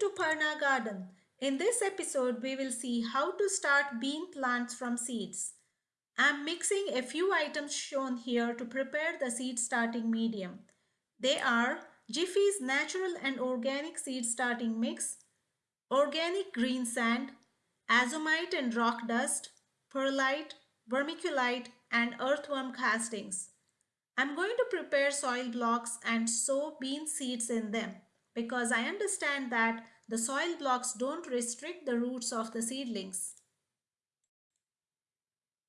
to Parna Garden. In this episode, we will see how to start bean plants from seeds. I'm mixing a few items shown here to prepare the seed starting medium. They are Jiffy's Natural and Organic Seed Starting Mix, Organic Green Sand, Azomite and Rock Dust, Perlite, Vermiculite, and Earthworm Castings. I'm going to prepare soil blocks and sow bean seeds in them because I understand that the soil blocks don't restrict the roots of the seedlings.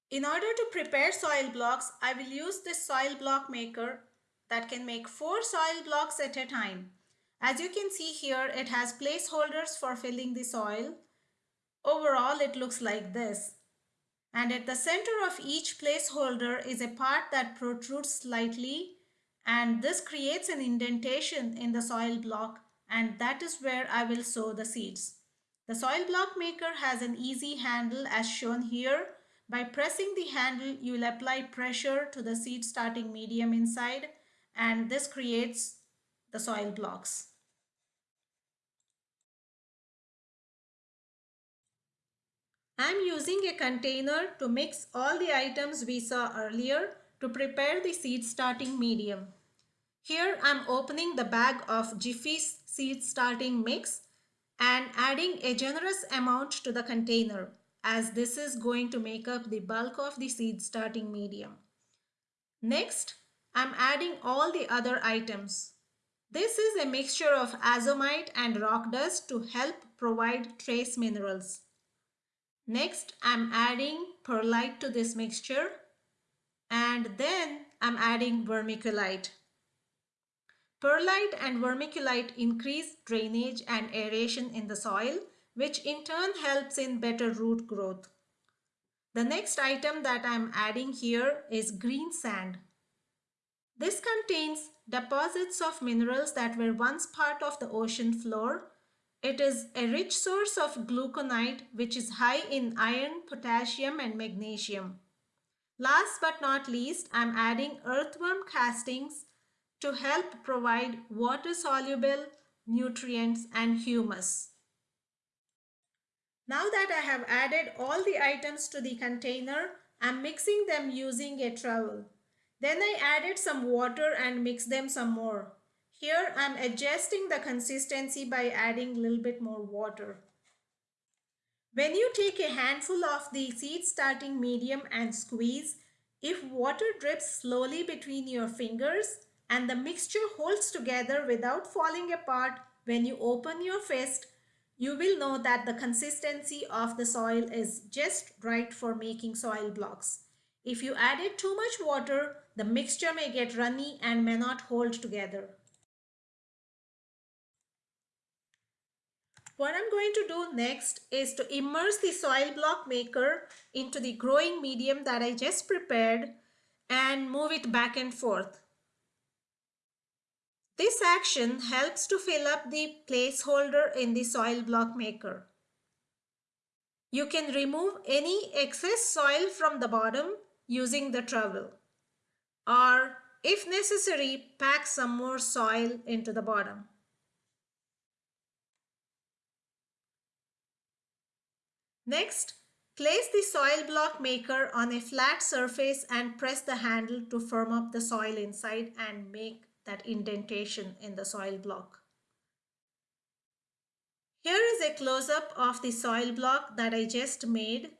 In order to prepare soil blocks, I will use this soil block maker that can make four soil blocks at a time. As you can see here, it has placeholders for filling the soil. Overall, it looks like this. And at the center of each placeholder is a part that protrudes slightly and this creates an indentation in the soil block and that is where I will sow the seeds. The soil block maker has an easy handle as shown here. By pressing the handle, you will apply pressure to the seed starting medium inside and this creates the soil blocks. I'm using a container to mix all the items we saw earlier to prepare the seed starting medium. Here I'm opening the bag of Jiffy's seed starting mix and adding a generous amount to the container as this is going to make up the bulk of the seed starting medium. Next, I'm adding all the other items. This is a mixture of azomite and rock dust to help provide trace minerals. Next, I'm adding perlite to this mixture and then I'm adding vermiculite. Perlite and vermiculite increase drainage and aeration in the soil, which in turn helps in better root growth. The next item that I'm adding here is green sand. This contains deposits of minerals that were once part of the ocean floor. It is a rich source of glauconite, which is high in iron, potassium, and magnesium. Last but not least, I'm adding earthworm castings to help provide water-soluble nutrients and humus. Now that I have added all the items to the container, I'm mixing them using a trowel. Then I added some water and mixed them some more. Here I'm adjusting the consistency by adding a little bit more water. When you take a handful of the seed starting medium and squeeze, if water drips slowly between your fingers, and the mixture holds together without falling apart when you open your fist, you will know that the consistency of the soil is just right for making soil blocks. If you added too much water, the mixture may get runny and may not hold together. What I'm going to do next is to immerse the soil block maker into the growing medium that I just prepared and move it back and forth. This action helps to fill up the placeholder in the soil block maker. You can remove any excess soil from the bottom using the trowel or if necessary pack some more soil into the bottom. Next, place the soil block maker on a flat surface and press the handle to firm up the soil inside and make that indentation in the soil block. Here is a close-up of the soil block that I just made.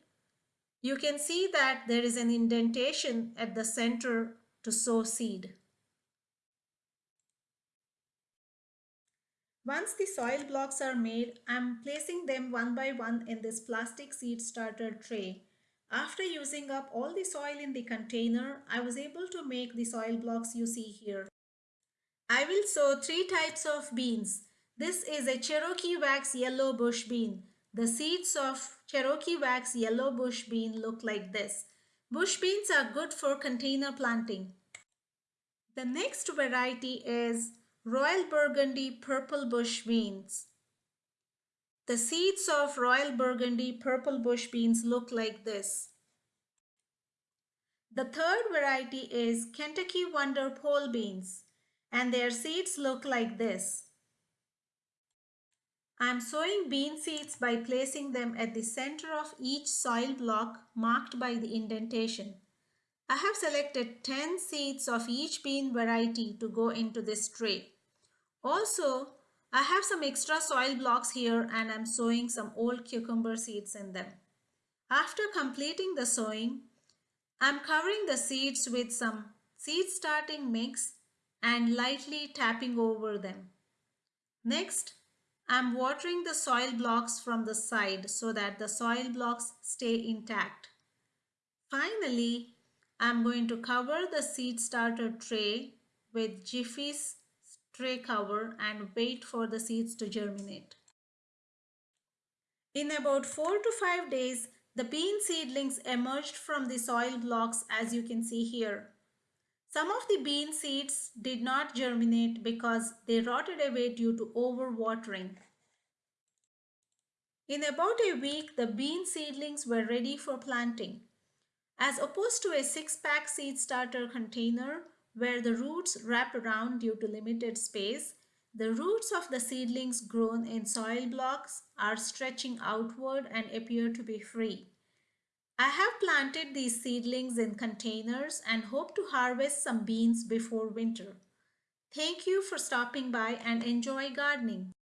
You can see that there is an indentation at the center to sow seed. Once the soil blocks are made, I'm placing them one by one in this plastic seed starter tray. After using up all the soil in the container, I was able to make the soil blocks you see here. I will sow three types of beans. This is a Cherokee wax yellow bush bean. The seeds of Cherokee wax yellow bush bean look like this. Bush beans are good for container planting. The next variety is Royal Burgundy purple bush beans. The seeds of Royal Burgundy purple bush beans look like this. The third variety is Kentucky Wonder pole beans and their seeds look like this. I am sowing bean seeds by placing them at the center of each soil block marked by the indentation. I have selected 10 seeds of each bean variety to go into this tray. Also, I have some extra soil blocks here and I'm sowing some old cucumber seeds in them. After completing the sowing, I'm covering the seeds with some seed starting mix and lightly tapping over them. Next, I'm watering the soil blocks from the side so that the soil blocks stay intact. Finally, I'm going to cover the seed starter tray with Jiffy's tray cover and wait for the seeds to germinate. In about 4 to 5 days, the bean seedlings emerged from the soil blocks as you can see here. Some of the bean seeds did not germinate because they rotted away due to overwatering. In about a week, the bean seedlings were ready for planting. As opposed to a six-pack seed starter container where the roots wrap around due to limited space, the roots of the seedlings grown in soil blocks are stretching outward and appear to be free. I have planted these seedlings in containers and hope to harvest some beans before winter. Thank you for stopping by and enjoy gardening.